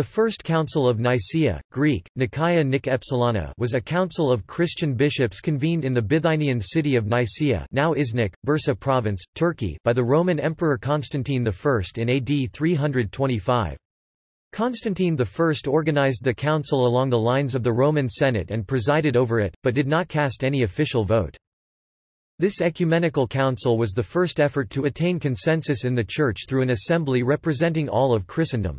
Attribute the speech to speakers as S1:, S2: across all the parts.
S1: The First Council of Nicaea, Greek, Nicaea Nik was a council of Christian bishops convened in the Bithynian city of Nicaea now Iznik, Bursa province, Turkey by the Roman Emperor Constantine I in AD 325. Constantine I organized the council along the lines of the Roman Senate and presided over it, but did not cast any official vote. This ecumenical council was the first effort to attain consensus in the Church through an assembly representing all of Christendom.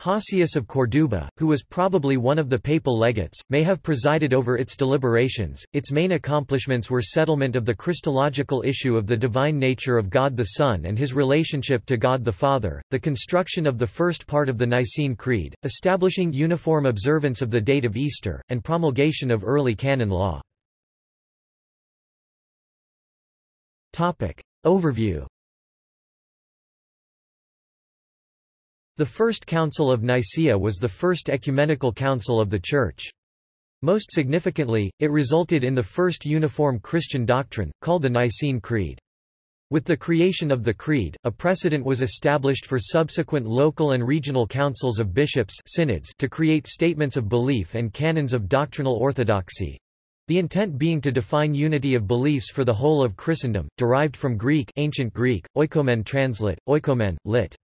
S1: Hosius of Corduba, who was probably one of the papal legates, may have presided over its deliberations. Its main accomplishments were settlement of the Christological issue of the divine nature of God the Son and his relationship to God the Father, the construction of the first part of the Nicene Creed, establishing uniform observance of the date of Easter, and promulgation of early canon law. Topic. Overview The First Council of Nicaea was the first ecumenical council of the Church. Most significantly, it resulted in the first uniform Christian doctrine, called the Nicene Creed. With the creation of the Creed, a precedent was established for subsequent local and regional councils of bishops synods to create statements of belief and canons of doctrinal orthodoxy. The intent being to define unity of beliefs for the whole of Christendom, derived from Greek ancient Greek, oikomen translate, oikomen, lit.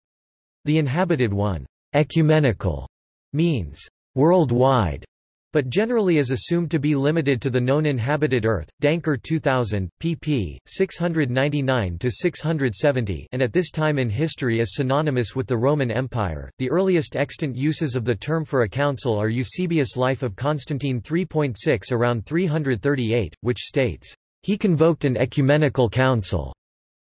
S1: The inhabited one, ecumenical, means worldwide, but generally is assumed to be limited to the known inhabited Earth. Danker 2000, pp. 699-670 and at this time in history is synonymous with the Roman Empire. The earliest extant uses of the term for a council are Eusebius' Life of Constantine 3.6 around 338, which states, He convoked an ecumenical council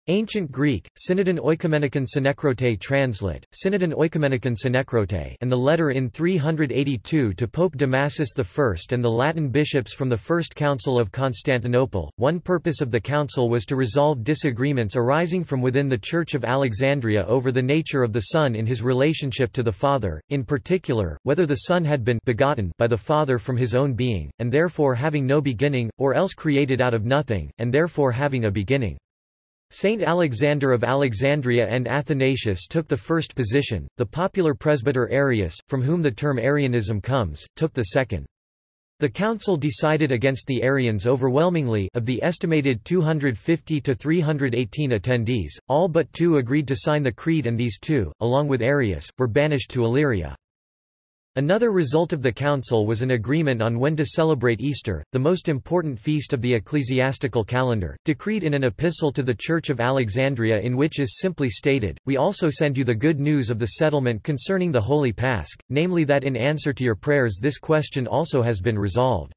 S1: Ancient Greek, Synodon Oikomenikon Synekrote translate, Synodon Oikomenikon Synekrote and the letter in 382 to Pope Damasus I and the Latin bishops from the First Council of Constantinople. One purpose of the council was to resolve disagreements arising from within the Church of Alexandria over the nature of the Son in his relationship to the Father, in particular, whether the Son had been begotten by the Father from his own being, and therefore having no beginning, or else created out of nothing, and therefore having a beginning. Saint Alexander of Alexandria and Athanasius took the first position, the popular presbyter Arius, from whom the term Arianism comes, took the second. The council decided against the Arians overwhelmingly of the estimated 250 to 318 attendees, all but two agreed to sign the creed and these two, along with Arius, were banished to Illyria. Another result of the council was an agreement on when to celebrate Easter, the most important feast of the ecclesiastical calendar, decreed in an epistle to the Church of Alexandria in which is simply stated, We also send you the good news of the settlement concerning the Holy Pasch, namely that in answer to your prayers this question also has been resolved.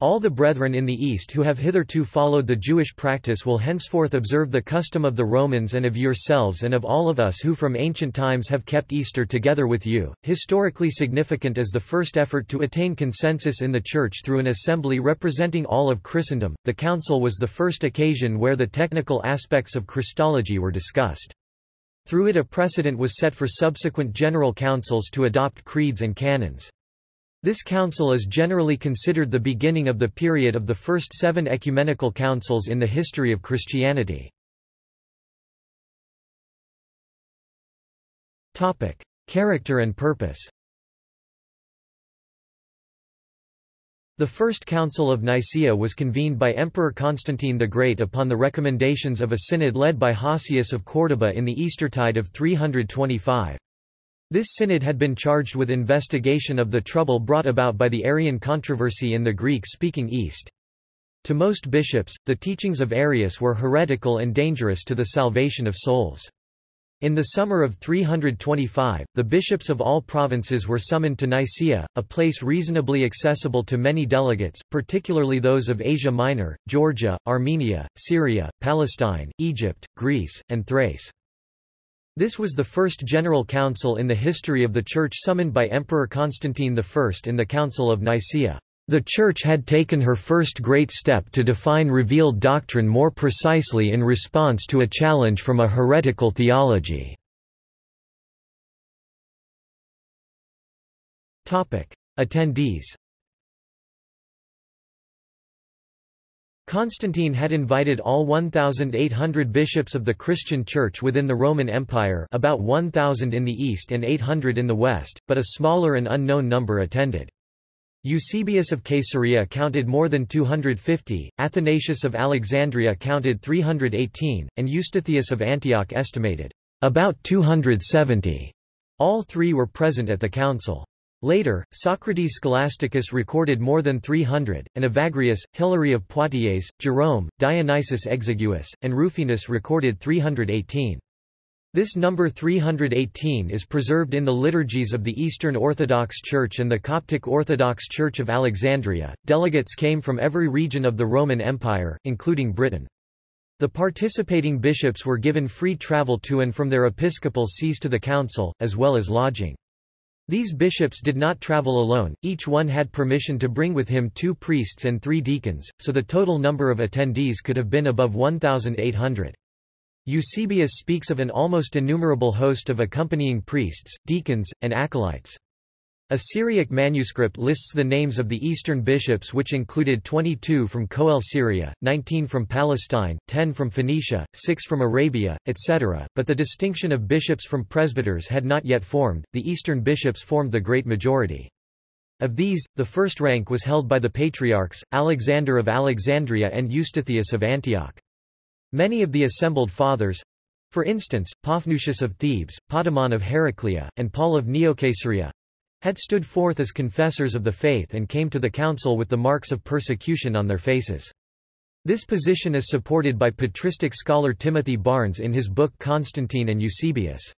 S1: All the brethren in the East who have hitherto followed the Jewish practice will henceforth observe the custom of the Romans and of yourselves and of all of us who from ancient times have kept Easter together with you. Historically significant as the first effort to attain consensus in the Church through an assembly representing all of Christendom, the Council was the first occasion where the technical aspects of Christology were discussed. Through it a precedent was set for subsequent general councils to adopt creeds and canons. This council is generally considered the beginning of the period of the first seven ecumenical councils in the history of Christianity. Character and purpose The First Council of Nicaea was convened by Emperor Constantine the Great upon the recommendations of a synod led by Hosius of Córdoba in the Eastertide of 325. This synod had been charged with investigation of the trouble brought about by the Arian controversy in the Greek-speaking East. To most bishops, the teachings of Arius were heretical and dangerous to the salvation of souls. In the summer of 325, the bishops of all provinces were summoned to Nicaea, a place reasonably accessible to many delegates, particularly those of Asia Minor, Georgia, Armenia, Syria, Palestine, Egypt, Greece, and Thrace. This was the first general council in the history of the Church summoned by Emperor Constantine I in the Council of Nicaea. The Church had taken her first great step to define revealed doctrine more precisely in response to a challenge from a heretical theology. Attendees Constantine had invited all 1,800 bishops of the Christian Church within the Roman Empire about 1,000 in the east and 800 in the west, but a smaller and unknown number attended. Eusebius of Caesarea counted more than 250, Athanasius of Alexandria counted 318, and Eustathius of Antioch estimated about 270. All three were present at the council. Later, Socrates Scholasticus recorded more than 300, and Evagrius, Hilary of Poitiers, Jerome, Dionysius Exiguus, and Rufinus recorded 318. This number 318 is preserved in the liturgies of the Eastern Orthodox Church and the Coptic Orthodox Church of Alexandria. Delegates came from every region of the Roman Empire, including Britain. The participating bishops were given free travel to and from their episcopal sees to the council, as well as lodging. These bishops did not travel alone, each one had permission to bring with him two priests and three deacons, so the total number of attendees could have been above 1,800. Eusebius speaks of an almost innumerable host of accompanying priests, deacons, and acolytes. A Syriac manuscript lists the names of the eastern bishops which included 22 from Coele Syria, 19 from Palestine, 10 from Phoenicia, 6 from Arabia, etc., but the distinction of bishops from presbyters had not yet formed, the eastern bishops formed the great majority. Of these, the first rank was held by the patriarchs, Alexander of Alexandria and Eustathius of Antioch. Many of the assembled fathers, for instance, Paphnutius of Thebes, Potamon of Heraclea, and Paul of Neocaesarea, had stood forth as confessors of the faith and came to the council with the marks of persecution on their faces. This position is supported by patristic scholar Timothy Barnes in his book Constantine and Eusebius.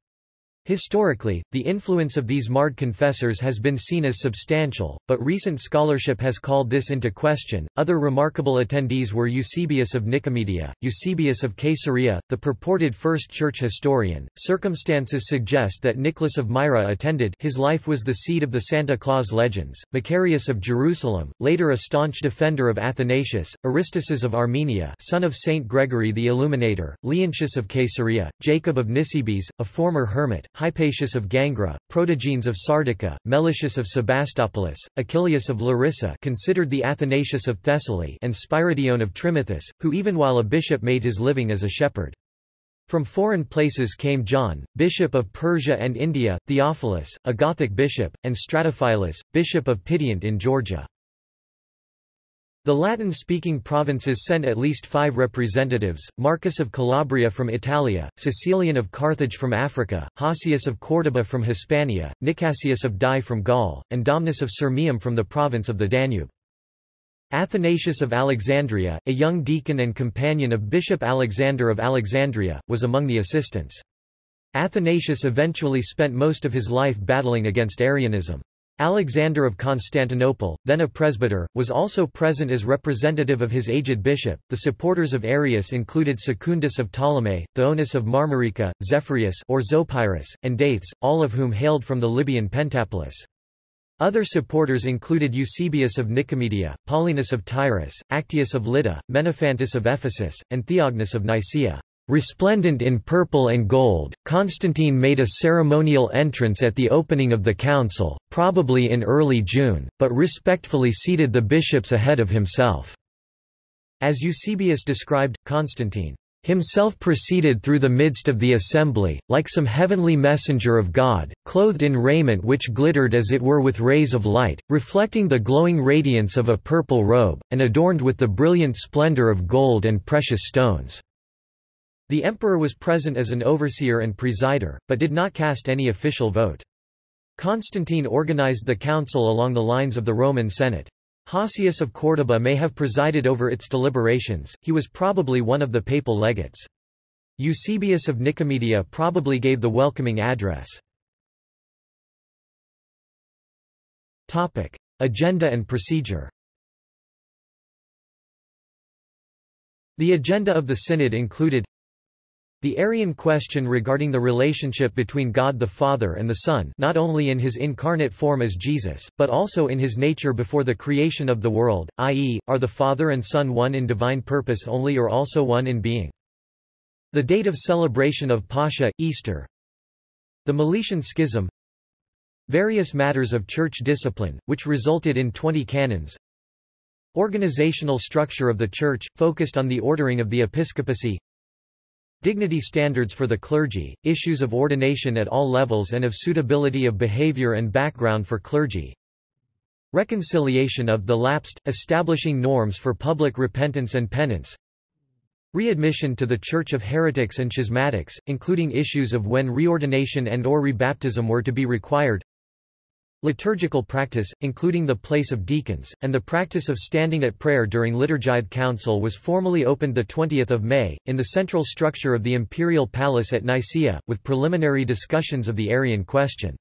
S1: Historically, the influence of these marred confessors has been seen as substantial, but recent scholarship has called this into question. Other remarkable attendees were Eusebius of Nicomedia, Eusebius of Caesarea, the purported first church historian. Circumstances suggest that Nicholas of Myra attended. His life was the seed of the Santa Claus legends. Macarius of Jerusalem, later a staunch defender of Athanasius, Aristides of Armenia, son of Saint Gregory the Illuminator, Leontius of Caesarea, Jacob of Nisibis, a former hermit, Hypatius of Gangra, Protogenes of Sardica, Meletius of Sebastopolis, Achillius of Larissa considered the Athanasius of Thessaly and Spiridion of Trimithis, who even while a bishop made his living as a shepherd. From foreign places came John, bishop of Persia and India, Theophilus, a Gothic bishop, and Stratophilus, bishop of Pityant in Georgia. The Latin-speaking provinces sent at least five representatives, Marcus of Calabria from Italia, Cecilian of Carthage from Africa, Hosius of Córdoba from Hispania, Nicasius of Die from Gaul, and Domnus of Sirmium from the province of the Danube. Athanasius of Alexandria, a young deacon and companion of Bishop Alexander of Alexandria, was among the assistants. Athanasius eventually spent most of his life battling against Arianism. Alexander of Constantinople, then a presbyter, was also present as representative of his aged bishop. The supporters of Arius included Secundus of Ptolemy, Theonas of Marmarica, Zephyrius or Zopyrus, and Daithes, all of whom hailed from the Libyan Pentapolis. Other supporters included Eusebius of Nicomedia, Paulinus of Tyrus, Actius of Lydda, Menophantus of Ephesus, and Theognis of Nicaea. Resplendent in purple and gold, Constantine made a ceremonial entrance at the opening of the council, probably in early June, but respectfully seated the bishops ahead of himself. As Eusebius described, Constantine himself proceeded through the midst of the assembly, like some heavenly messenger of God, clothed in raiment which glittered as it were with rays of light, reflecting the glowing radiance of a purple robe, and adorned with the brilliant splendor of gold and precious stones. The emperor was present as an overseer and presider, but did not cast any official vote. Constantine organized the council along the lines of the Roman Senate. Hosius of Córdoba may have presided over its deliberations, he was probably one of the papal legates. Eusebius of Nicomedia probably gave the welcoming address. Agenda and procedure The agenda of the synod included the Arian question regarding the relationship between God the Father and the Son not only in his incarnate form as Jesus, but also in his nature before the creation of the world, i.e., are the Father and Son one in divine purpose only or also one in being. The date of celebration of Pascha, Easter. The Meletian Schism. Various matters of church discipline, which resulted in 20 canons. Organizational structure of the Church, focused on the ordering of the episcopacy Dignity standards for the clergy, issues of ordination at all levels and of suitability of behavior and background for clergy. Reconciliation of the lapsed, establishing norms for public repentance and penance. Readmission to the Church of Heretics and Schismatics, including issues of when reordination and or rebaptism were to be required Liturgical practice, including the place of deacons, and the practice of standing at prayer during Liturgithe Council was formally opened 20 May, in the central structure of the imperial palace at Nicaea, with preliminary discussions of the Arian question.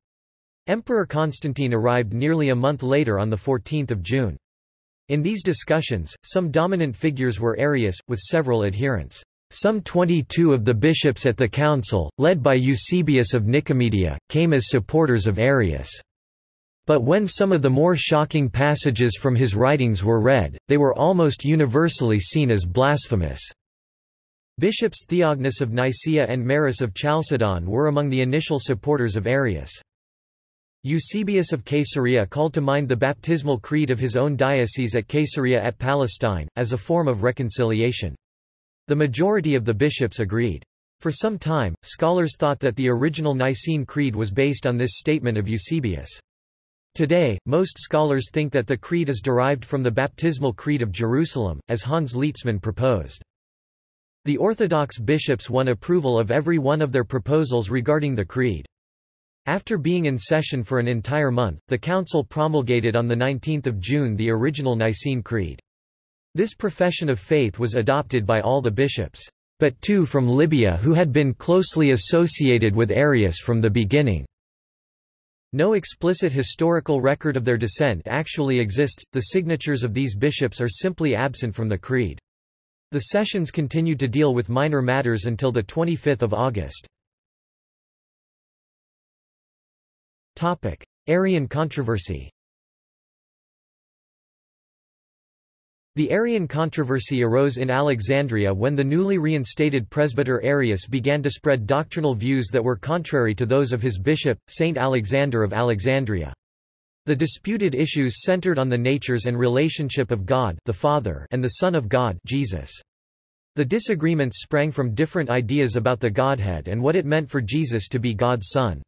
S1: Emperor Constantine arrived nearly a month later on 14 June. In these discussions, some dominant figures were Arius, with several adherents. Some 22 of the bishops at the council, led by Eusebius of Nicomedia, came as supporters of Arius. But when some of the more shocking passages from his writings were read, they were almost universally seen as blasphemous. Bishops Theognis of Nicaea and Maris of Chalcedon were among the initial supporters of Arius. Eusebius of Caesarea called to mind the baptismal creed of his own diocese at Caesarea at Palestine, as a form of reconciliation. The majority of the bishops agreed. For some time, scholars thought that the original Nicene Creed was based on this statement of Eusebius. Today, most scholars think that the creed is derived from the baptismal creed of Jerusalem, as Hans Lietzmann proposed. The Orthodox bishops won approval of every one of their proposals regarding the creed. After being in session for an entire month, the council promulgated on 19 June the original Nicene Creed. This profession of faith was adopted by all the bishops, but two from Libya who had been closely associated with Arius from the beginning. No explicit historical record of their descent actually exists, the signatures of these bishops are simply absent from the creed. The sessions continued to deal with minor matters until 25 August. Arian controversy The Arian controversy arose in Alexandria when the newly reinstated presbyter Arius began to spread doctrinal views that were contrary to those of his bishop, Saint Alexander of Alexandria. The disputed issues centered on the natures and relationship of God the Father and the Son of God Jesus. The disagreements sprang from different ideas about the Godhead and what it meant for Jesus to be God's Son.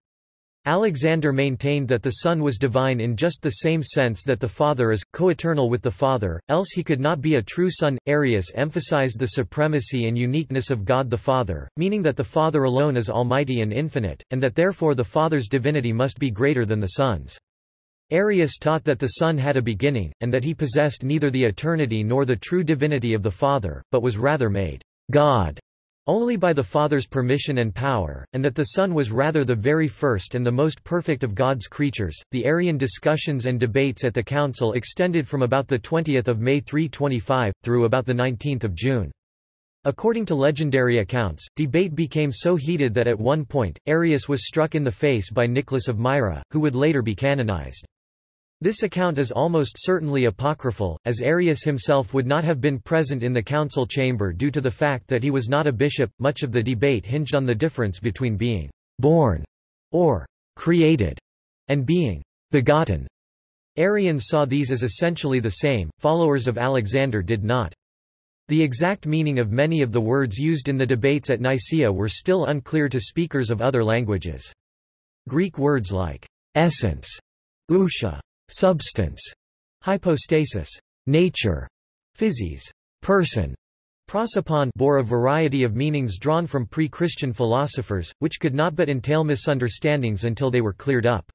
S1: Alexander maintained that the Son was divine in just the same sense that the Father is, co-eternal with the Father, else he could not be a true Son. Arius emphasized the supremacy and uniqueness of God the Father, meaning that the Father alone is almighty and infinite, and that therefore the Father's divinity must be greater than the Son's. Arius taught that the Son had a beginning, and that he possessed neither the eternity nor the true divinity of the Father, but was rather made God only by the Father's permission and power, and that the Son was rather the very first and the most perfect of God's creatures. The Arian discussions and debates at the Council extended from about the 20th of May 325 through about the 19th of June. According to legendary accounts, debate became so heated that at one point, Arius was struck in the face by Nicholas of Myra, who would later be canonized. This account is almost certainly apocryphal, as Arius himself would not have been present in the council chamber due to the fact that he was not a bishop. Much of the debate hinged on the difference between being born or created and being begotten. Arians saw these as essentially the same, followers of Alexander did not. The exact meaning of many of the words used in the debates at Nicaea were still unclear to speakers of other languages. Greek words like essence, ousia, substance, hypostasis, nature, physis, person, prosopon bore a variety of meanings drawn from pre-Christian philosophers, which could not but entail misunderstandings until they were cleared up.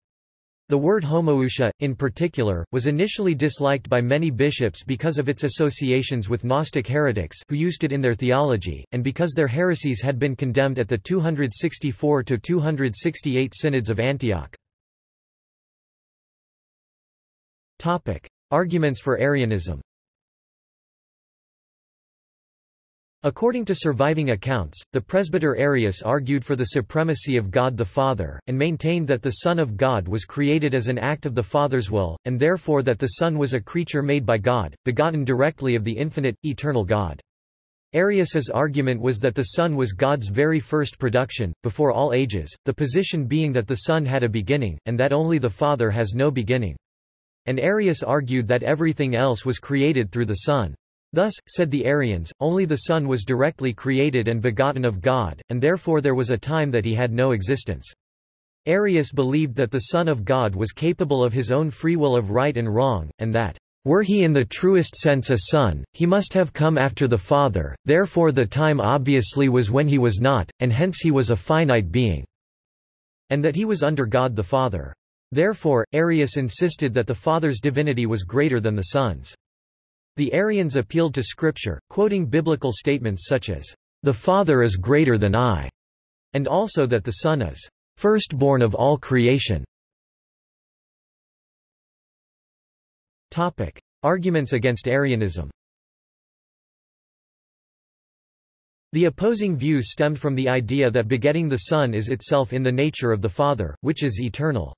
S1: The word homoousia, in particular, was initially disliked by many bishops because of its associations with Gnostic heretics who used it in their theology, and because their heresies had been condemned at the 264–268 synods of Antioch. Topic. Arguments for Arianism According to surviving accounts, the presbyter Arius argued for the supremacy of God the Father, and maintained that the Son of God was created as an act of the Father's will, and therefore that the Son was a creature made by God, begotten directly of the infinite, eternal God. Arius's argument was that the Son was God's very first production, before all ages, the position being that the Son had a beginning, and that only the Father has no beginning. And Arius argued that everything else was created through the Son. Thus, said the Arians, only the Son was directly created and begotten of God, and therefore there was a time that he had no existence. Arius believed that the Son of God was capable of his own free will of right and wrong, and that, were he in the truest sense a son, he must have come after the Father, therefore the time obviously was when he was not, and hence he was a finite being, and that he was under God the Father. Therefore, Arius insisted that the Father's divinity was greater than the Son's. The Arians appealed to Scripture, quoting biblical statements such as, "...the Father is greater than I," and also that the Son is, "...firstborn of all creation." Topic. Arguments against Arianism The opposing views stemmed from the idea that begetting the Son is itself in the nature of the Father, which is eternal.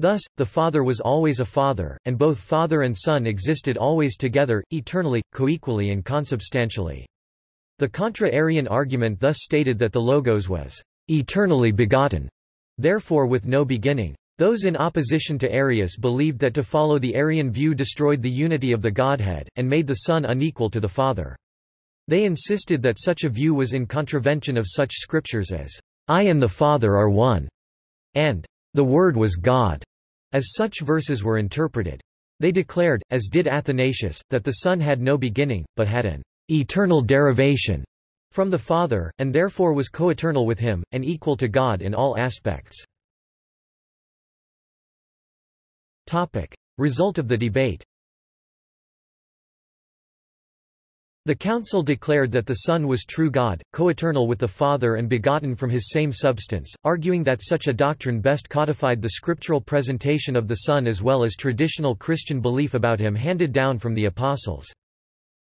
S1: Thus, the Father was always a Father, and both Father and Son existed always together, eternally, coequally and consubstantially. The contra-Arian argument thus stated that the Logos was eternally begotten, therefore with no beginning. Those in opposition to Arius believed that to follow the Arian view destroyed the unity of the Godhead, and made the Son unequal to the Father. They insisted that such a view was in contravention of such scriptures as, I and the Father are one, and the Word was God as such verses were interpreted. They declared, as did Athanasius, that the Son had no beginning, but had an eternal derivation from the Father, and therefore was coeternal with him, and equal to God in all aspects. Topic. Result of the debate The council declared that the Son was true God, coeternal with the Father and begotten from his same substance, arguing that such a doctrine best codified the scriptural presentation of the Son as well as traditional Christian belief about him handed down from the Apostles.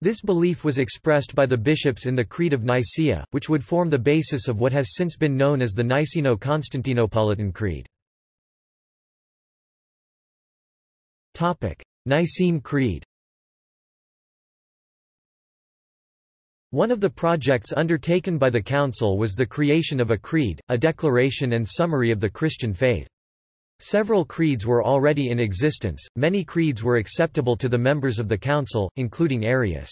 S1: This belief was expressed by the bishops in the Creed of Nicaea, which would form the basis of what has since been known as the Niceno-Constantinopolitan Creed. Nicene Creed One of the projects undertaken by the Council was the creation of a creed, a declaration and summary of the Christian faith. Several creeds were already in existence, many creeds were acceptable to the members of the Council, including Arius.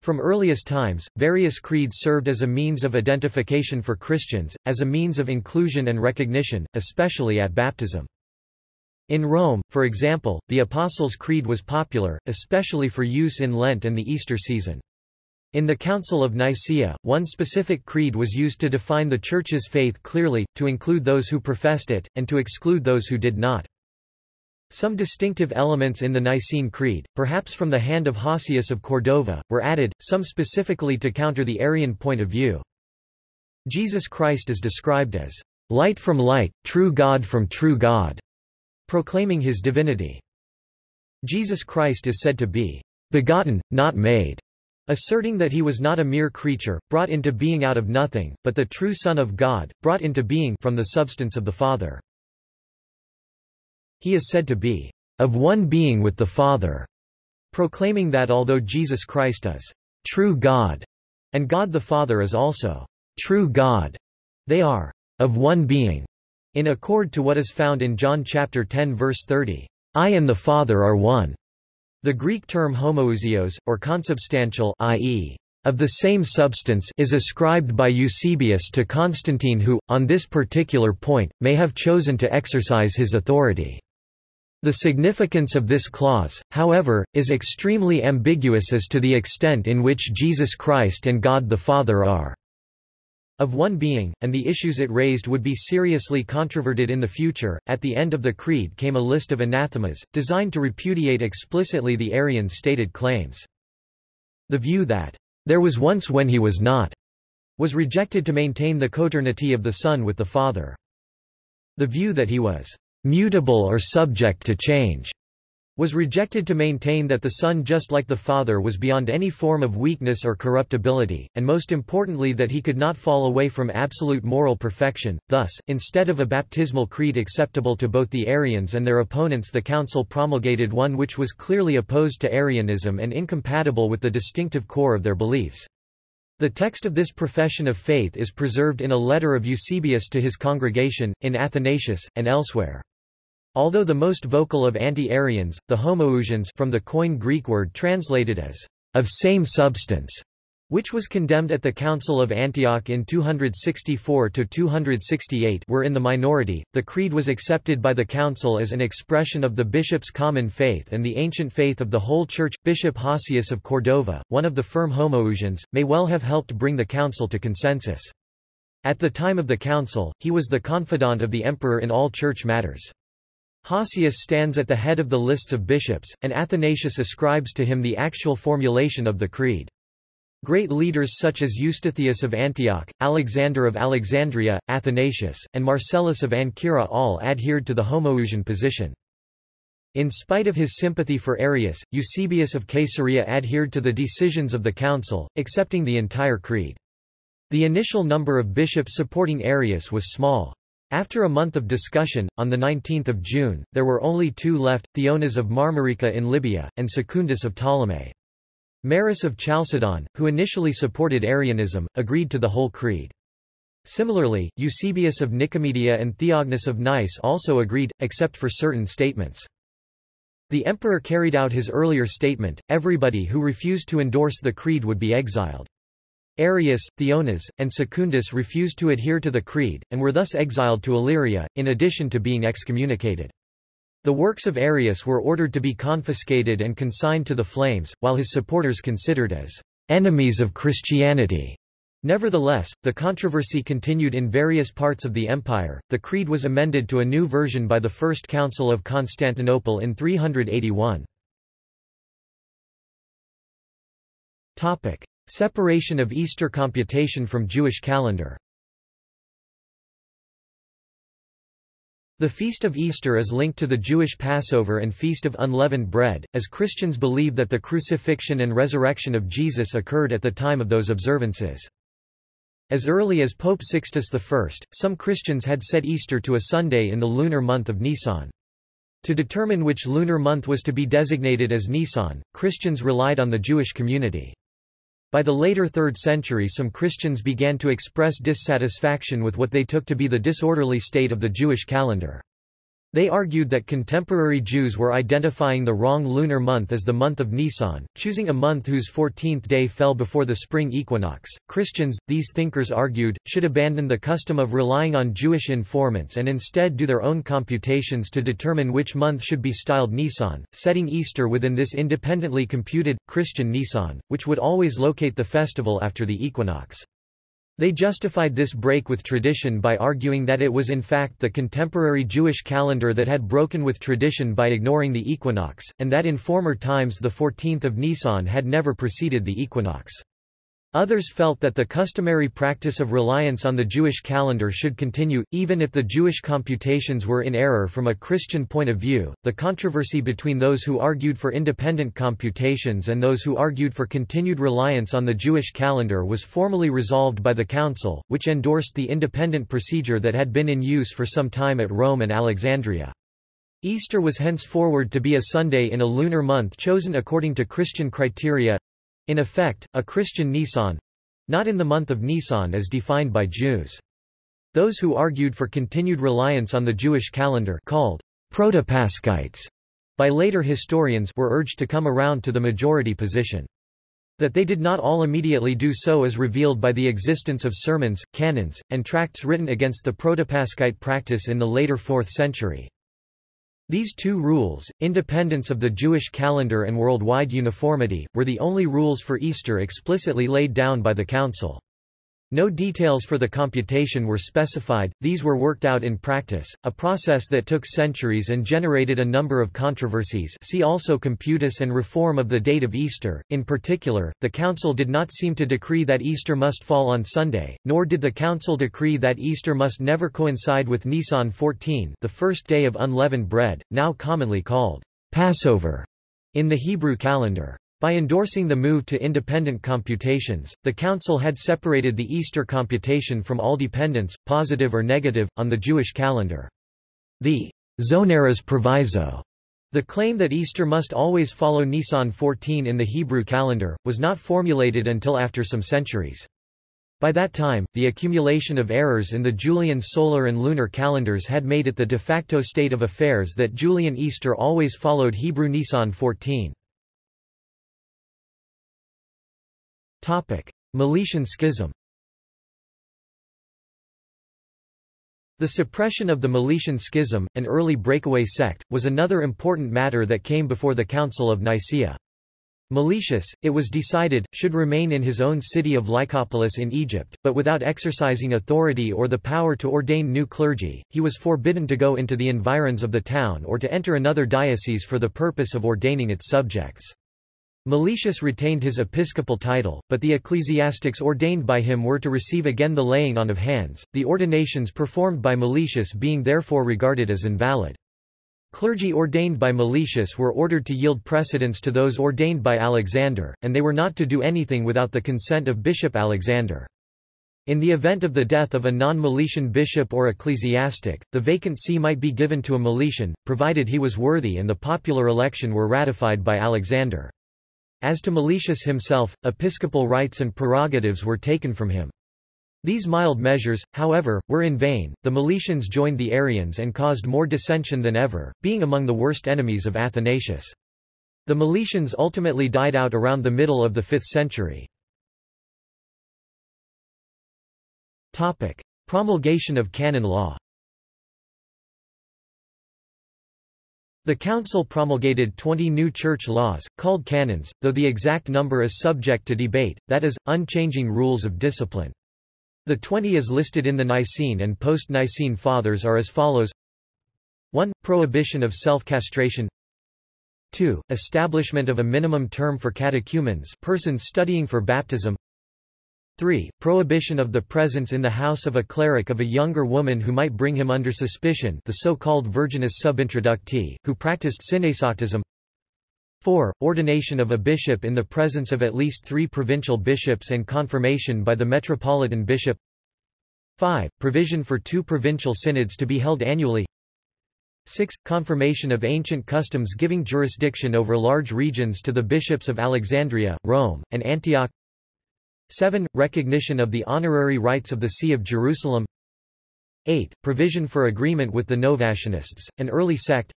S1: From earliest times, various creeds served as a means of identification for Christians, as a means of inclusion and recognition, especially at baptism. In Rome, for example, the Apostles' Creed was popular, especially for use in Lent and the Easter season. In the Council of Nicaea, one specific creed was used to define the Church's faith clearly, to include those who professed it, and to exclude those who did not. Some distinctive elements in the Nicene Creed, perhaps from the hand of Hosius of Cordova, were added, some specifically to counter the Arian point of view. Jesus Christ is described as light from light, true God from true God, proclaiming his divinity. Jesus Christ is said to be begotten, not made, asserting that he was not a mere creature, brought into being out of nothing, but the true Son of God, brought into being from the substance of the Father. He is said to be of one being with the Father, proclaiming that although Jesus Christ is true God, and God the Father is also true God, they are of one being, in accord to what is found in John chapter 10 verse 30. I and the Father are one. The Greek term homoousios, or consubstantial i.e., of the same substance is ascribed by Eusebius to Constantine who, on this particular point, may have chosen to exercise his authority. The significance of this clause, however, is extremely ambiguous as to the extent in which Jesus Christ and God the Father are of one being, and the issues it raised would be seriously controverted in the future. At the end of the Creed came a list of anathemas, designed to repudiate explicitly the Arian stated claims. The view that, there was once when he was not, was rejected to maintain the coeternity of the Son with the Father. The view that he was mutable or subject to change was rejected to maintain that the Son just like the Father was beyond any form of weakness or corruptibility, and most importantly that he could not fall away from absolute moral perfection. Thus, instead of a baptismal creed acceptable to both the Arians and their opponents the Council promulgated one which was clearly opposed to Arianism and incompatible with the distinctive core of their beliefs. The text of this profession of faith is preserved in a letter of Eusebius to his congregation, in Athanasius, and elsewhere. Although the most vocal of anti-Arians, the Homoousians from the Koine Greek word translated as of same substance, which was condemned at the Council of Antioch in 264–268 were in the minority. The creed was accepted by the council as an expression of the bishop's common faith and the ancient faith of the whole church. Bishop Hosius of Cordova, one of the firm Homoousians, may well have helped bring the council to consensus. At the time of the council, he was the confidant of the emperor in all church matters. Hosius stands at the head of the lists of bishops, and Athanasius ascribes to him the actual formulation of the creed. Great leaders such as Eustathius of Antioch, Alexander of Alexandria, Athanasius, and Marcellus of Ancyra all adhered to the Homoousian position. In spite of his sympathy for Arius, Eusebius of Caesarea adhered to the decisions of the council, accepting the entire creed. The initial number of bishops supporting Arius was small. After a month of discussion, on 19 June, there were only two left, Theonas of Marmarica in Libya, and Secundus of Ptolemy. Maris of Chalcedon, who initially supported Arianism, agreed to the whole creed. Similarly, Eusebius of Nicomedia and Theognis of Nice also agreed, except for certain statements. The emperor carried out his earlier statement, everybody who refused to endorse the creed would be exiled. Arius, Theonas, and Secundus refused to adhere to the creed, and were thus exiled to Illyria, in addition to being excommunicated. The works of Arius were ordered to be confiscated and consigned to the flames, while his supporters considered as enemies of Christianity. Nevertheless, the controversy continued in various parts of the empire. The creed was amended to a new version by the First Council of Constantinople in 381. Topic: Separation of Easter computation from Jewish calendar The Feast of Easter is linked to the Jewish Passover and Feast of Unleavened Bread, as Christians believe that the crucifixion and resurrection of Jesus occurred at the time of those observances. As early as Pope Sixtus I, some Christians had set Easter to a Sunday in the lunar month of Nisan. To determine which lunar month was to be designated as Nisan, Christians relied on the Jewish community. By the later 3rd century some Christians began to express dissatisfaction with what they took to be the disorderly state of the Jewish calendar. They argued that contemporary Jews were identifying the wrong lunar month as the month of Nisan, choosing a month whose 14th day fell before the spring equinox. Christians, these thinkers argued, should abandon the custom of relying on Jewish informants and instead do their own computations to determine which month should be styled Nisan, setting Easter within this independently computed, Christian Nisan, which would always locate the festival after the equinox. They justified this break with tradition by arguing that it was in fact the contemporary Jewish calendar that had broken with tradition by ignoring the equinox, and that in former times the 14th of Nisan had never preceded the equinox. Others felt that the customary practice of reliance on the Jewish calendar should continue, even if the Jewish computations were in error from a Christian point of view. The controversy between those who argued for independent computations and those who argued for continued reliance on the Jewish calendar was formally resolved by the Council, which endorsed the independent procedure that had been in use for some time at Rome and Alexandria. Easter was henceforward to be a Sunday in a lunar month chosen according to Christian criteria, in effect, a Christian Nisan—not in the month of Nisan as defined by Jews. Those who argued for continued reliance on the Jewish calendar called Protopaschites by later historians were urged to come around to the majority position. That they did not all immediately do so is revealed by the existence of sermons, canons, and tracts written against the Protopaschite practice in the later 4th century. These two rules, independence of the Jewish calendar and worldwide uniformity, were the only rules for Easter explicitly laid down by the Council. No details for the computation were specified, these were worked out in practice, a process that took centuries and generated a number of controversies see also Computus and reform of the date of Easter. In particular, the Council did not seem to decree that Easter must fall on Sunday, nor did the Council decree that Easter must never coincide with Nisan 14 the first day of unleavened bread, now commonly called Passover in the Hebrew calendar. By endorsing the move to independent computations, the Council had separated the Easter computation from all dependence, positive or negative, on the Jewish calendar. The Zonaras proviso, the claim that Easter must always follow Nisan 14 in the Hebrew calendar, was not formulated until after some centuries. By that time, the accumulation of errors in the Julian solar and lunar calendars had made it the de facto state of affairs that Julian Easter always followed Hebrew Nisan 14. Meletian Schism The suppression of the Meletian Schism, an early breakaway sect, was another important matter that came before the Council of Nicaea. Meletius, it was decided, should remain in his own city of Lycopolis in Egypt, but without exercising authority or the power to ordain new clergy, he was forbidden to go into the environs of the town or to enter another diocese for the purpose of ordaining its subjects. Meletius retained his episcopal title, but the ecclesiastics ordained by him were to receive again the laying on of hands, the ordinations performed by Meletius being therefore regarded as invalid. Clergy ordained by Meletius were ordered to yield precedence to those ordained by Alexander, and they were not to do anything without the consent of Bishop Alexander. In the event of the death of a non-Meletian bishop or ecclesiastic, the vacant see might be given to a Meletian, provided he was worthy and the popular election were ratified by Alexander. As to Meletius himself, episcopal rights and prerogatives were taken from him. These mild measures, however, were in vain. The Meletians joined the Arians and caused more dissension than ever, being among the worst enemies of Athanasius. The Meletians ultimately died out around the middle of the 5th century. Topic: Promulgation of canon law. The council promulgated 20 new church laws, called canons, though the exact number is subject to debate, that is, unchanging rules of discipline. The twenty as listed in the Nicene and post-Nicene Fathers are as follows 1. Prohibition of self-castration 2. Establishment of a minimum term for catechumens persons studying for baptism 3. Prohibition of the presence in the house of a cleric of a younger woman who might bring him under suspicion the so-called virginus subintroducti, who practiced syneisactism 4. Ordination of a bishop in the presence of at least three provincial bishops and confirmation by the metropolitan bishop 5. Provision for two provincial synods to be held annually 6. Confirmation of ancient customs giving jurisdiction over large regions to the bishops of Alexandria, Rome, and Antioch 7. Recognition of the honorary rights of the See of Jerusalem 8. Provision for agreement with the Novatianists, an early sect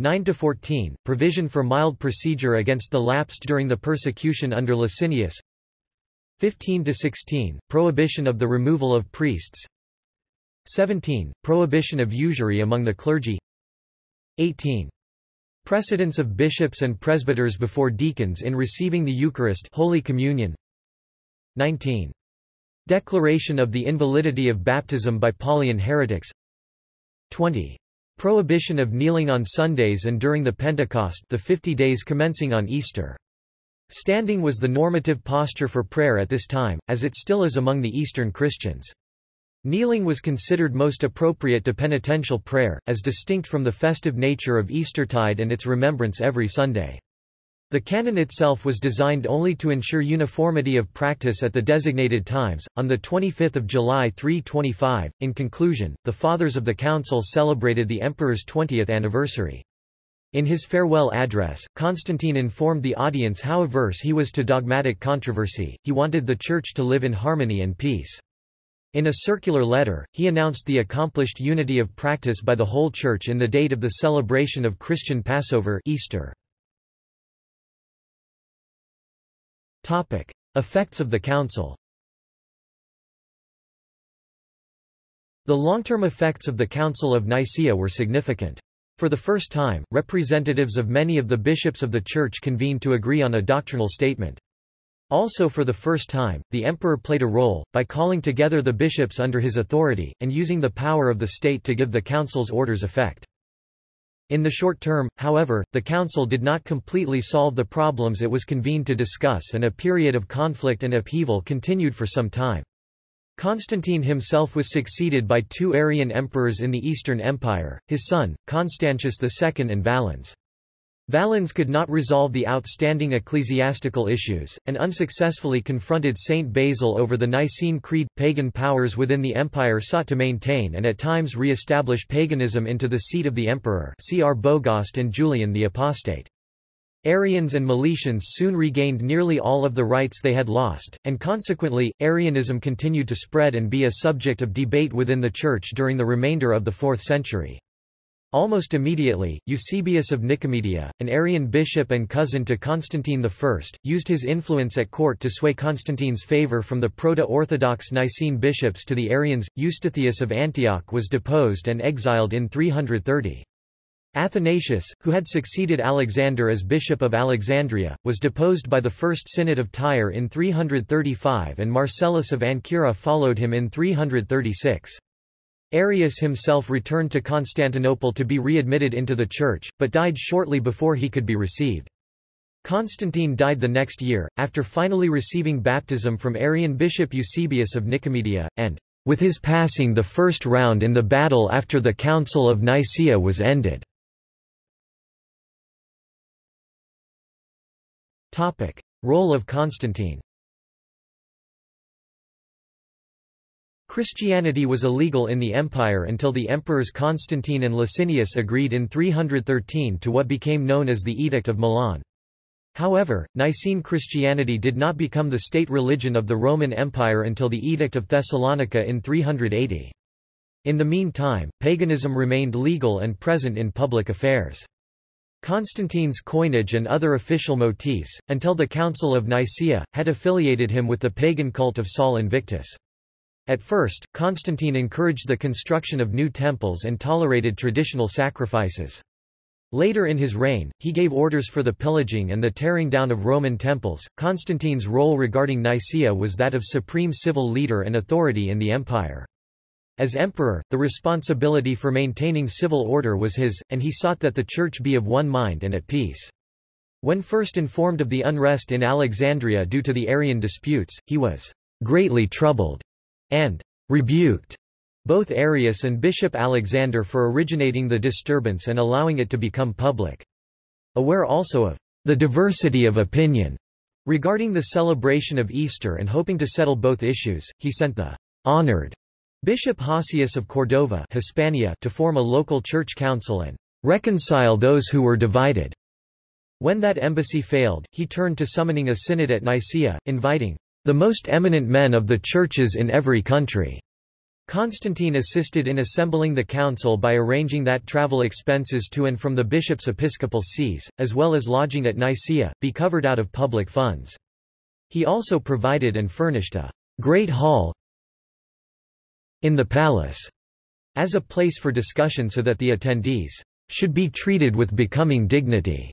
S1: 9–14, provision for mild procedure against the lapsed during the persecution under Licinius 15–16, prohibition of the removal of priests 17, prohibition of usury among the clergy 18. Precedence of bishops and presbyters before deacons in receiving the Eucharist Holy Communion 19. Declaration of the invalidity of baptism by Paulian heretics 20. Prohibition of kneeling on Sundays and during the Pentecost the 50 days commencing on Easter. Standing was the normative posture for prayer at this time, as it still is among the Eastern Christians. Kneeling was considered most appropriate to penitential prayer, as distinct from the festive nature of Eastertide and its remembrance every Sunday. The canon itself was designed only to ensure uniformity of practice at the designated times. On the 25th of July 325, in conclusion, the Fathers of the Council celebrated the Emperor's 20th anniversary. In his farewell address, Constantine informed the audience how averse he was to dogmatic controversy, he wanted the Church to live in harmony and peace. In a circular letter, he announced the accomplished unity of practice by the whole Church in the date of the celebration of Christian Passover Easter. Topic. Effects of the Council The long-term effects of the Council of Nicaea were significant. For the first time, representatives of many of the bishops of the Church convened to agree on a doctrinal statement. Also for the first time, the emperor played a role, by calling together the bishops under his authority, and using the power of the state to give the council's orders effect. In the short term, however, the Council did not completely solve the problems it was convened to discuss and a period of conflict and upheaval continued for some time. Constantine himself was succeeded by two Arian emperors in the Eastern Empire, his son, Constantius II and Valens. Valens could not resolve the outstanding ecclesiastical issues, and unsuccessfully confronted Saint Basil over the Nicene Creed. Pagan powers within the empire sought to maintain and at times re-establish paganism into the seat of the emperor see Arbogast and Julian the Apostate. Arians and Meletians soon regained nearly all of the rights they had lost, and consequently, Arianism continued to spread and be a subject of debate within the Church during the remainder of the 4th century. Almost immediately, Eusebius of Nicomedia, an Arian bishop and cousin to Constantine I, used his influence at court to sway Constantine's favor from the Proto-Orthodox Nicene bishops to the Arians. Eustathius of Antioch was deposed and exiled in 330. Athanasius, who had succeeded Alexander as Bishop of Alexandria, was deposed by the First Synod of Tyre in 335 and Marcellus of Ancyra followed him in 336. Arius himself returned to Constantinople to be readmitted into the Church, but died shortly before he could be received. Constantine died the next year, after finally receiving baptism from Arian bishop Eusebius of Nicomedia, and, with his passing the first round in the battle after the Council of Nicaea was ended. Role of Constantine Christianity was illegal in the empire until the emperors Constantine and Licinius agreed in 313 to what became known as the Edict of Milan. However, Nicene Christianity did not become the state religion of the Roman Empire until the Edict of Thessalonica in 380. In the meantime, paganism remained legal and present in public affairs. Constantine's coinage and other official motifs, until the Council of Nicaea, had affiliated him with the pagan cult of Sol Invictus. At first, Constantine encouraged the construction of new temples and tolerated traditional sacrifices. Later in his reign, he gave orders for the pillaging and the tearing down of Roman temples. Constantine's role regarding Nicaea was that of supreme civil leader and authority in the empire. As emperor, the responsibility for maintaining civil order was his, and he sought that the church be of one mind and at peace. When first informed of the unrest in Alexandria due to the Arian disputes, he was greatly troubled and rebuked both Arius and Bishop Alexander for originating the disturbance and allowing it to become public. Aware also of the diversity of opinion regarding the celebration of Easter and hoping to settle both issues, he sent the honored Bishop Hosius of Cordova Hispania to form a local church council and reconcile those who were divided. When that embassy failed, he turned to summoning a synod at Nicaea, inviting the most eminent men of the churches in every country. Constantine assisted in assembling the council by arranging that travel expenses to and from the bishop's episcopal sees, as well as lodging at Nicaea, be covered out of public funds. He also provided and furnished a great hall, in the palace as a place for discussion so that the attendees should be treated with becoming dignity.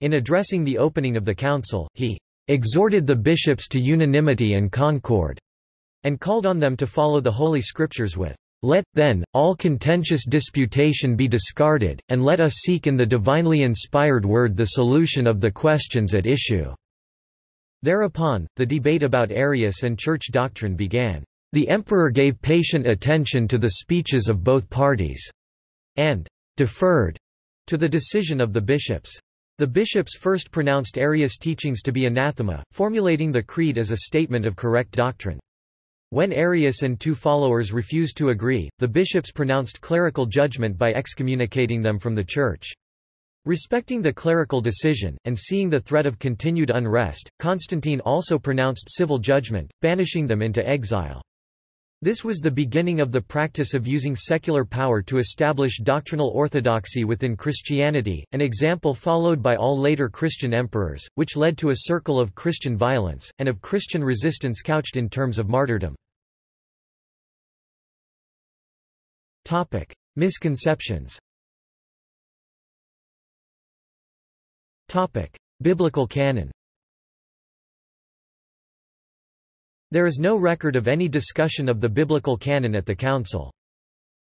S1: In addressing the opening of the council, he exhorted the bishops to unanimity and concord, and called on them to follow the Holy Scriptures with, Let, then, all contentious disputation be discarded, and let us seek in the divinely inspired word the solution of the questions at issue." Thereupon, the debate about Arius and church doctrine began. The emperor gave patient attention to the speeches of both parties, and deferred to the decision of the bishops. The bishops first pronounced Arius' teachings to be anathema, formulating the creed as a statement of correct doctrine. When Arius and two followers refused to agree, the bishops pronounced clerical judgment by excommunicating them from the church. Respecting the clerical decision, and seeing the threat of continued unrest, Constantine also pronounced civil judgment, banishing them into exile. This was the beginning of the practice of using secular power to establish doctrinal orthodoxy within Christianity, an example followed by all later Christian emperors, which led to a circle of Christian violence, and of Christian resistance couched in terms of martyrdom. Misconceptions Biblical canon There is no record of any discussion of the biblical canon at the council.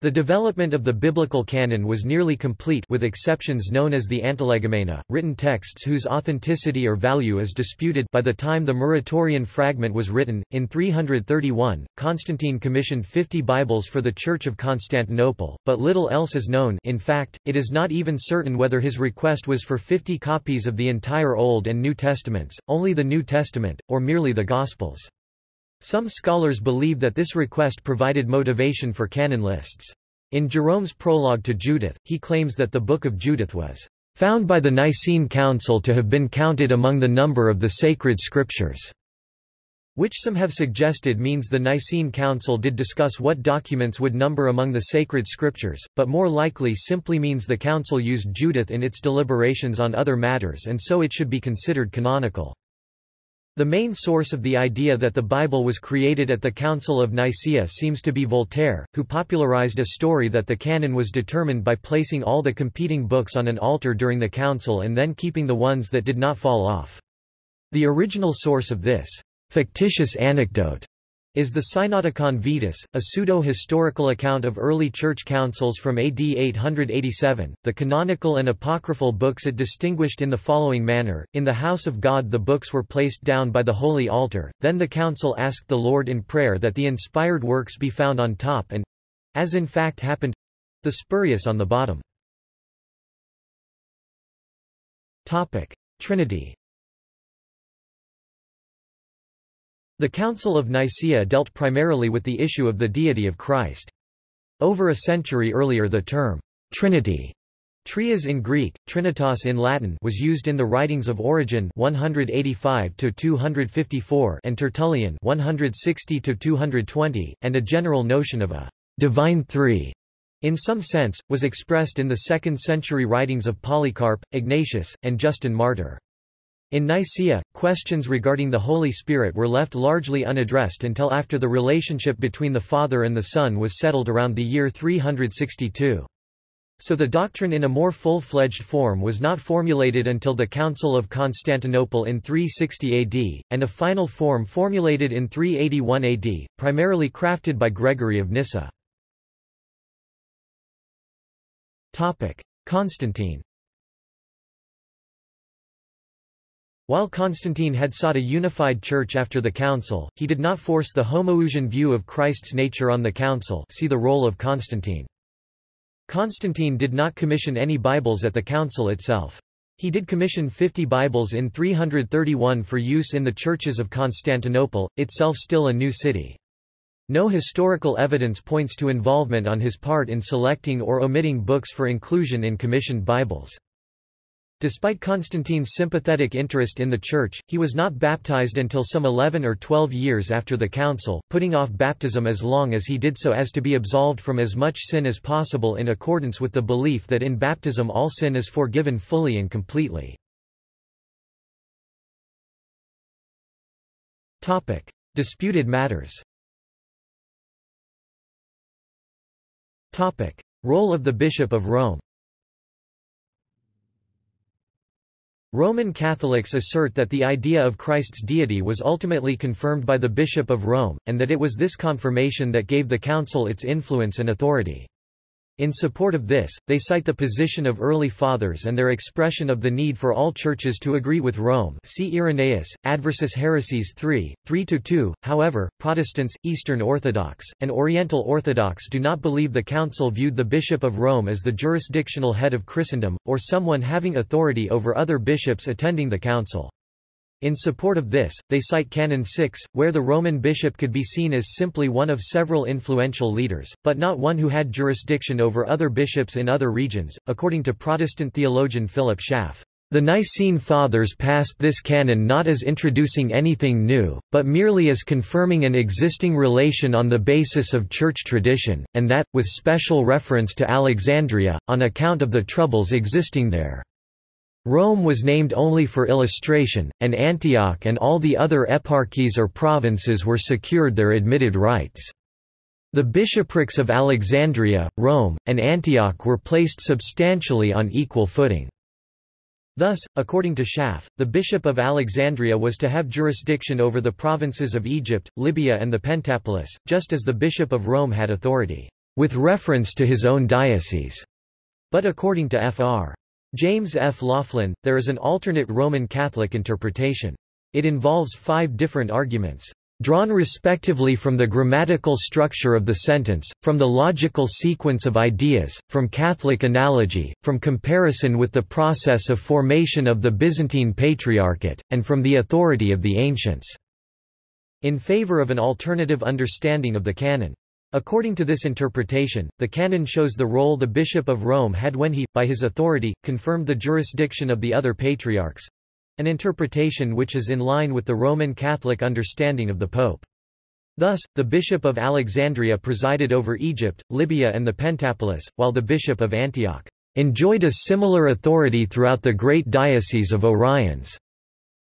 S1: The development of the biblical canon was nearly complete with exceptions known as the Antilegomena, written texts whose authenticity or value is disputed by the time the Muratorian fragment was written. In 331, Constantine commissioned 50 Bibles for the Church of Constantinople, but little else is known in fact, it is not even certain whether his request was for 50 copies of the entire Old and New Testaments, only the New Testament, or merely the Gospels. Some scholars believe that this request provided motivation for canon lists. In Jerome's prologue to Judith, he claims that the Book of Judith was found by the Nicene Council to have been counted among the number of the sacred scriptures which some have suggested means the Nicene Council did discuss what documents would number among the sacred scriptures, but more likely simply means the Council used Judith in its deliberations on other matters and so it should be considered canonical. The main source of the idea that the Bible was created at the Council of Nicaea seems to be Voltaire, who popularized a story that the canon was determined by placing all the competing books on an altar during the council and then keeping the ones that did not fall off. The original source of this fictitious anecdote is the Synodicon Vetus, a pseudo-historical account of early church councils from AD 887. The canonical and apocryphal books it distinguished in the following manner: In the house of God the books were placed down by the holy altar. Then the council asked the Lord in prayer that the inspired works be found on top and as in fact happened the spurious on the bottom. Topic: Trinity The Council of Nicaea dealt primarily with the issue of the deity of Christ. Over a century earlier the term, Trinity, trias in Greek, trinitas in Latin was used in the writings of Origen 185-254 and Tertullian 160-220, and a general notion of a divine three in some sense, was expressed in the 2nd century writings of Polycarp, Ignatius, and Justin Martyr. In Nicaea, questions regarding the Holy Spirit were left largely unaddressed until after the relationship between the Father and the Son was settled around the year 362. So the doctrine in a more full-fledged form was not formulated until the Council of Constantinople in 360 AD, and a final form formulated in 381 AD, primarily crafted by Gregory of Nyssa. Constantine While Constantine had sought a unified church after the council, he did not force the Homoousian view of Christ's nature on the council see the role of Constantine. Constantine did not commission any Bibles at the council itself. He did commission 50 Bibles in 331 for use in the churches of Constantinople, itself still a new city. No historical evidence points to involvement on his part in selecting or omitting books for inclusion in commissioned Bibles. Despite Constantine's sympathetic interest in the Church, he was not baptized until some 11 or 12 years after the council, putting off baptism as long as he did so as to be absolved from as much sin as possible in accordance with the belief that in baptism all sin is forgiven fully and completely. Disputed matters Role of the Bishop of Rome Roman Catholics assert that the idea of Christ's deity was ultimately confirmed by the Bishop of Rome, and that it was this confirmation that gave the Council its influence and authority. In support of this, they cite the position of early fathers and their expression of the need for all churches to agree with Rome see Irenaeus, Adversus Haereses 3, 3–2. However, Protestants, Eastern Orthodox, and Oriental Orthodox do not believe the Council viewed the Bishop of Rome as the jurisdictional head of Christendom, or someone having authority over other bishops attending the Council. In support of this, they cite Canon 6, where the Roman bishop could be seen as simply one of several influential leaders, but not one who had jurisdiction over other bishops in other regions. According to Protestant theologian Philip Schaff, the Nicene Fathers passed this canon not as introducing anything new, but merely as confirming an existing relation on the basis of church tradition, and that, with special reference to Alexandria, on account of the troubles existing there. Rome was named only for illustration, and Antioch and all the other eparchies or provinces were secured their admitted rights. The bishoprics of Alexandria, Rome, and Antioch were placed substantially on equal footing. Thus, according to Schaff, the bishop of Alexandria was to have jurisdiction over the provinces of Egypt, Libya and the Pentapolis, just as the bishop of Rome had authority, with reference to his own diocese. But according to Fr. James F. Laughlin, there is an alternate Roman Catholic interpretation. It involves five different arguments drawn respectively from the grammatical structure of the sentence, from the logical sequence of ideas, from Catholic analogy, from comparison with the process of formation of the Byzantine Patriarchate, and from the authority of the ancients." In favor of an alternative understanding of the canon. According to this interpretation, the canon shows the role the Bishop of Rome had when he, by his authority, confirmed the jurisdiction of the other patriarchs—an interpretation which is in line with the Roman Catholic understanding of the Pope. Thus, the Bishop of Alexandria presided over Egypt, Libya and the Pentapolis, while the Bishop of Antioch enjoyed a similar authority throughout the great diocese of Oriens,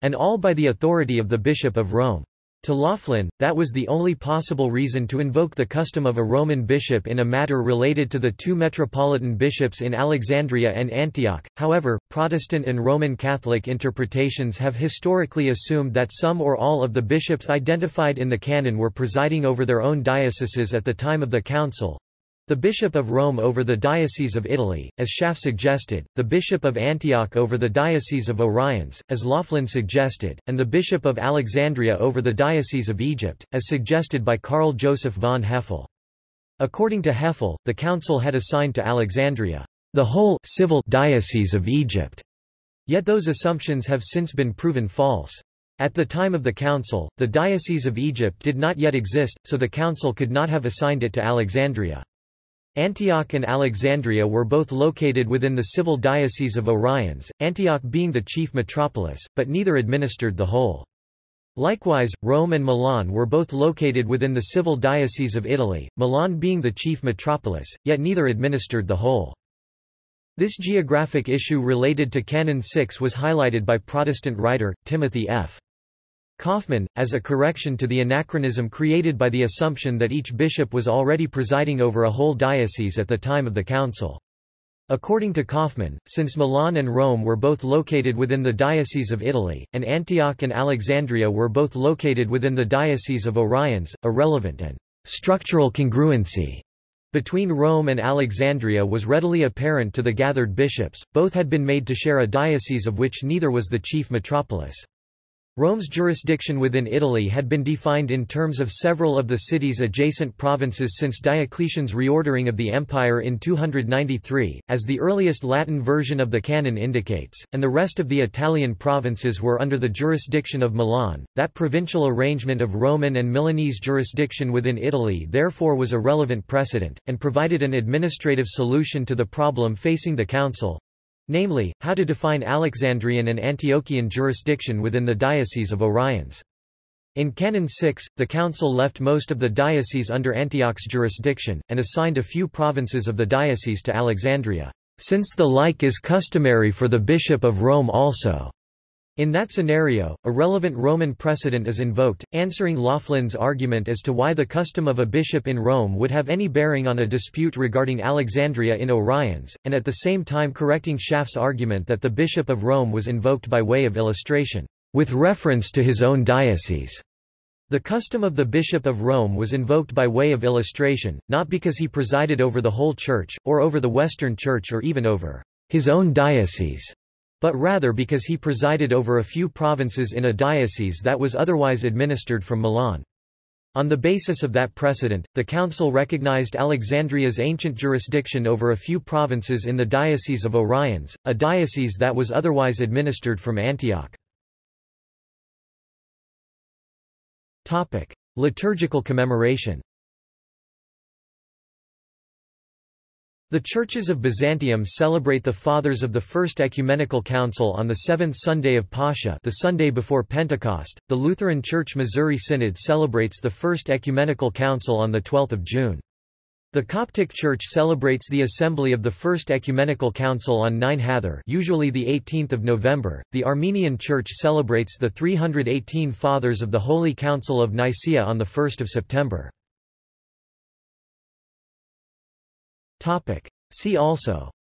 S1: and all by the authority of the Bishop of Rome. To Laughlin, that was the only possible reason to invoke the custom of a Roman bishop in a matter related to the two metropolitan bishops in Alexandria and Antioch. However, Protestant and Roman Catholic interpretations have historically assumed that some or all of the bishops identified in the canon were presiding over their own dioceses at the time of the council, the Bishop of Rome over the Diocese of Italy, as Schaff suggested, the Bishop of Antioch over the Diocese of Oriens, as Laughlin suggested, and the Bishop of Alexandria over the Diocese of Egypt, as suggested by Karl Joseph von Hefele. According to Hefele, the council had assigned to Alexandria the whole civil diocese of Egypt. Yet those assumptions have since been proven false. At the time of the council, the Diocese of Egypt did not yet exist, so the council could not have assigned it to Alexandria. Antioch and Alexandria were both located within the civil diocese of Oriens, Antioch being the chief metropolis, but neither administered the whole. Likewise, Rome and Milan were both located within the civil diocese of Italy, Milan being the chief metropolis, yet neither administered the whole. This geographic issue related to Canon 6 was highlighted by Protestant writer, Timothy F. Kauffman, as a correction to the anachronism created by the assumption that each bishop was already presiding over a whole diocese at the time of the council. According to Kauffman, since Milan and Rome were both located within the Diocese of Italy, and Antioch and Alexandria were both located within the Diocese of Oriens, a relevant and structural congruency between Rome and Alexandria was readily apparent to the gathered bishops, both had been made to share a diocese of which neither was the chief metropolis. Rome's jurisdiction within Italy had been defined in terms of several of the city's adjacent provinces since Diocletian's reordering of the empire in 293, as the earliest Latin version of the canon indicates, and the rest of the Italian provinces were under the jurisdiction of Milan. That provincial arrangement of Roman and Milanese jurisdiction within Italy therefore was a relevant precedent, and provided an administrative solution to the problem facing the council, namely, how to define Alexandrian and Antiochian jurisdiction within the Diocese of Oriens. In Canon 6, the council left most of the diocese under Antioch's jurisdiction, and assigned a few provinces of the diocese to Alexandria, since the like is customary for the Bishop of Rome also. In that scenario, a relevant Roman precedent is invoked, answering Laughlin's argument as to why the custom of a bishop in Rome would have any bearing on a dispute regarding Alexandria in Oriens, and at the same time correcting Schaff's argument that the bishop of Rome was invoked by way of illustration, with reference to his own diocese. The custom of the Bishop of Rome was invoked by way of illustration, not because he presided over the whole Church, or over the Western Church or even over his own diocese but rather because he presided over a few provinces in a diocese that was otherwise administered from Milan. On the basis of that precedent, the council recognized Alexandria's ancient jurisdiction over a few provinces in the Diocese of Oriens, a diocese that was otherwise administered from Antioch. Liturgical commemoration The churches of Byzantium celebrate the Fathers of the First Ecumenical Council on the seventh Sunday of Pascha the Sunday before Pentecost. The Lutheran Church Missouri Synod celebrates the First Ecumenical Council on the 12th of June. The Coptic Church celebrates the assembly of the First Ecumenical Council on 9 Hathor usually the 18th of November. The Armenian Church celebrates the 318 Fathers of the Holy Council of Nicaea on the 1st of September. Topic. See also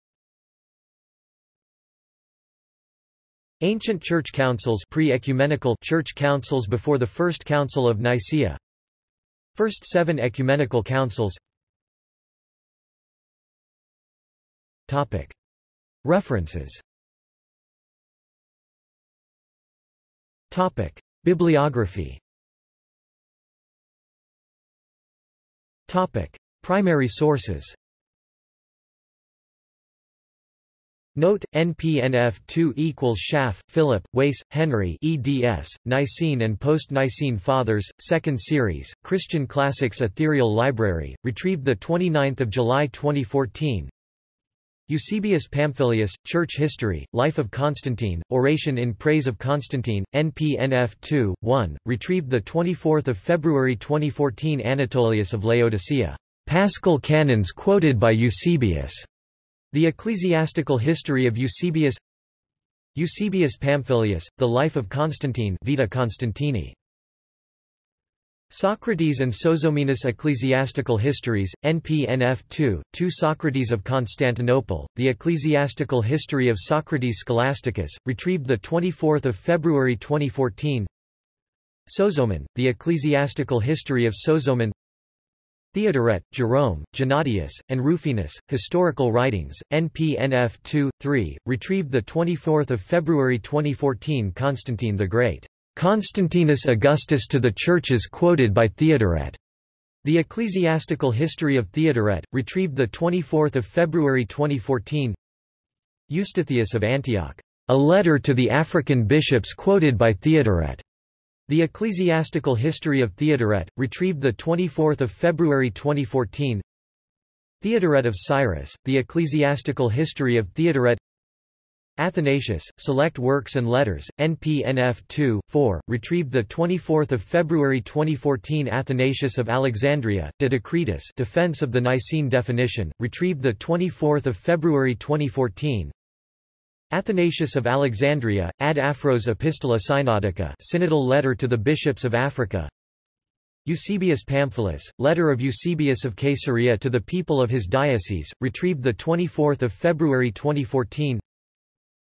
S1: Ancient Church Councils pre-ecumenical Church Councils before the First Council of Nicaea First seven ecumenical councils Topic. References Topic. Bibliography Topic. Primary sources Note, NPNF 2 equals Schaff, Philip, Wace, Henry eds, Nicene and Post-Nicene Fathers, 2nd Series, Christian Classics Ethereal Library, retrieved 29 July 2014 Eusebius Pamphilius, Church History, Life of Constantine, Oration in Praise of Constantine, NPNF 2, 1, retrieved 24 February 2014 Anatolius of Laodicea. Paschal canons quoted by Eusebius. The Ecclesiastical History of Eusebius Eusebius Pamphilius, The Life of Constantine Vita Constantini. Socrates and Sozomenus Ecclesiastical Histories, NPNF 2, 2 Socrates of Constantinople, The Ecclesiastical History of Socrates Scholasticus, retrieved 24 February 2014 Sozomen, The Ecclesiastical History of Sozomen Theodoret, Jerome, Gennadius, and Rufinus, Historical Writings, NPNF 2, 3, retrieved 24 February 2014 Constantine the Great. Constantinus Augustus to the Churches quoted by Theodoret. The Ecclesiastical History of Theodoret, retrieved 24 February 2014 Eustathius of Antioch. A letter to the African bishops quoted by Theodoret. The Ecclesiastical History of Theodoret, retrieved 24 February 2014 Theodoret of Cyrus, The Ecclesiastical History of Theodoret Athanasius, Select Works and Letters, NPNF 2, 4, retrieved 24 February 2014 Athanasius of Alexandria, De Decretis Defense of the Nicene Definition, retrieved 24 February 2014 Athanasius of Alexandria, Ad Afros Epistola Synodica Synodal Letter to the Bishops of Africa. Eusebius Pamphilus, Letter of Eusebius of Caesarea to the people of his diocese, retrieved 24 February 2014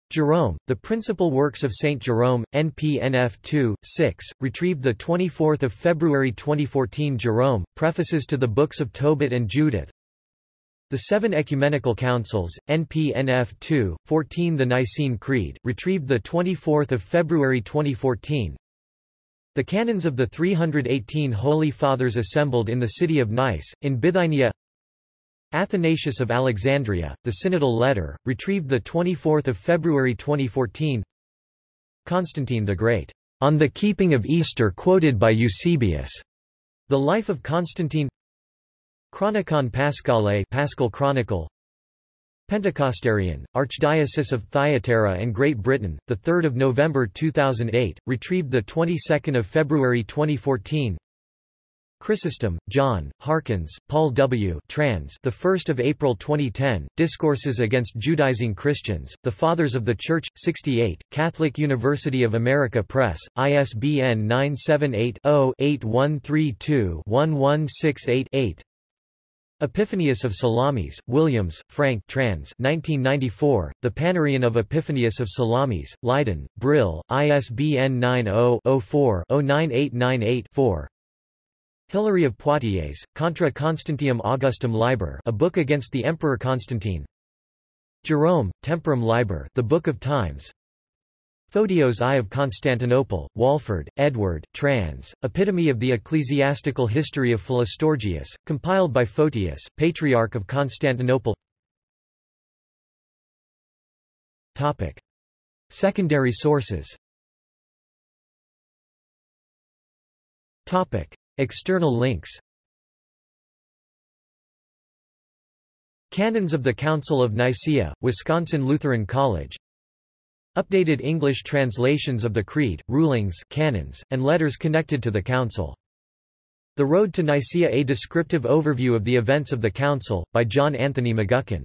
S1: Jerome, The Principal Works of St. Jerome, NPNF 2, 6, retrieved 24 February 2014 Jerome, Prefaces to the Books of Tobit and Judith the Seven Ecumenical Councils, NPNF 2, 14 The Nicene Creed, retrieved 24 February 2014 The Canons of the 318 Holy Fathers assembled in the city of Nice, in Bithynia. Athanasius of Alexandria, the Synodal Letter, retrieved 24 February 2014 Constantine the Great, On the Keeping of Easter quoted by Eusebius, The Life of Constantine Chronicon Paschale Paschal Chronicle Pentecostarion, Archdiocese of Thyatira and Great Britain, 3 November 2008, retrieved 22 February 2014 Chrysostom, John, Harkins, Paul W. Trans. The 1st of April 2010. Discourses against Judaizing Christians. The Fathers of the Church. 68. Catholic University of America Press. ISBN 978 Epiphanius of Salamis, Williams, Frank trans. 1994, The Panarion of Epiphanius of Salamis, Leiden, Brill, ISBN 90-04-09898-4 Hilary of Poitiers, Contra Constantium Augustum Liber a book against the Emperor Constantine. Jerome, Temporum Liber the Book of Times Photios I of Constantinople, Walford, Edward, trans, Epitome of the Ecclesiastical History of Philostorgius, compiled by Photius, Patriarch of Constantinople. Topic. Secondary sources. Topic. External links. Canons of the Council of Nicaea, Wisconsin Lutheran College Updated English translations of the Creed, rulings canons, and letters connected to the Council. The Road to Nicaea A descriptive overview of the events of the Council, by John Anthony McGuckin